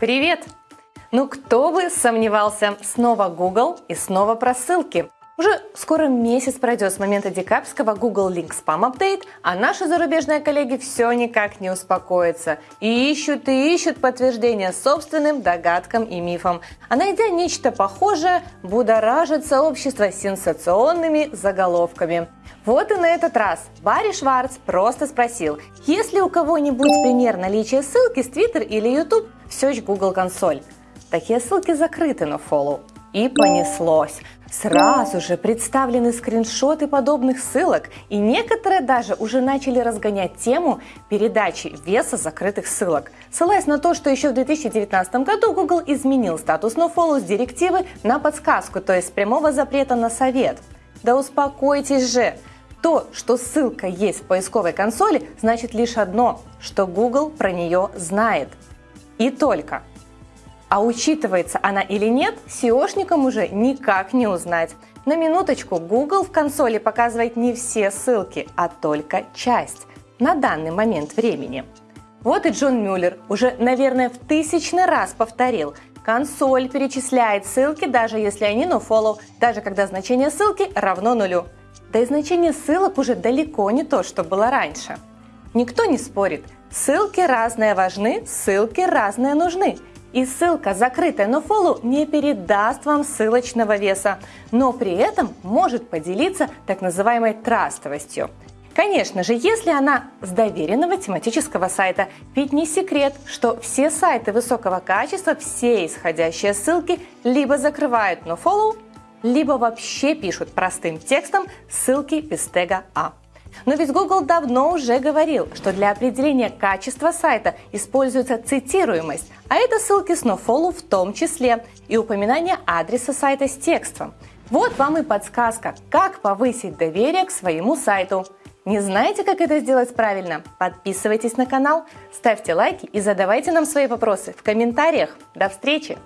Привет! Ну кто бы сомневался, снова Google и снова про ссылки. Уже скоро месяц пройдет с момента декабрьского Google Link Spam Update, а наши зарубежные коллеги все никак не успокоятся. И ищут и ищут подтверждения собственным догадкам и мифам. А найдя нечто похожее, будоражит сообщество сенсационными заголовками. Вот и на этот раз Барри Шварц просто спросил, есть ли у кого-нибудь пример наличия ссылки с Twitter или YouTube в Search Google консоль. Такие ссылки закрыты на follow. И понеслось. Сразу же представлены скриншоты подобных ссылок, и некоторые даже уже начали разгонять тему передачи веса закрытых ссылок, ссылаясь на то, что еще в 2019 году Google изменил статус nofollow с директивы на подсказку, то есть прямого запрета на совет. Да успокойтесь же! То, что ссылка есть в поисковой консоли, значит лишь одно, что Google про нее знает. И только. А учитывается она или нет, SEOшникам уже никак не узнать. На минуточку, Google в консоли показывает не все ссылки, а только часть на данный момент времени. Вот и Джон Мюллер уже, наверное, в тысячный раз повторил, консоль перечисляет ссылки, даже если они nofollow, даже когда значение ссылки равно нулю. Да и значение ссылок уже далеко не то, что было раньше. Никто не спорит, ссылки разные важны, ссылки разные нужны. И ссылка, закрытая nofollow, не передаст вам ссылочного веса, но при этом может поделиться так называемой трастовостью. Конечно же, если она с доверенного тематического сайта, ведь не секрет, что все сайты высокого качества, все исходящие ссылки либо закрывают nofollow, либо вообще пишут простым текстом ссылки без тега А. Но ведь Google давно уже говорил, что для определения качества сайта используется цитируемость, а это ссылки с nofollow в том числе и упоминание адреса сайта с текстом. Вот вам и подсказка, как повысить доверие к своему сайту. Не знаете, как это сделать правильно? Подписывайтесь на канал, ставьте лайки и задавайте нам свои вопросы в комментариях. До встречи!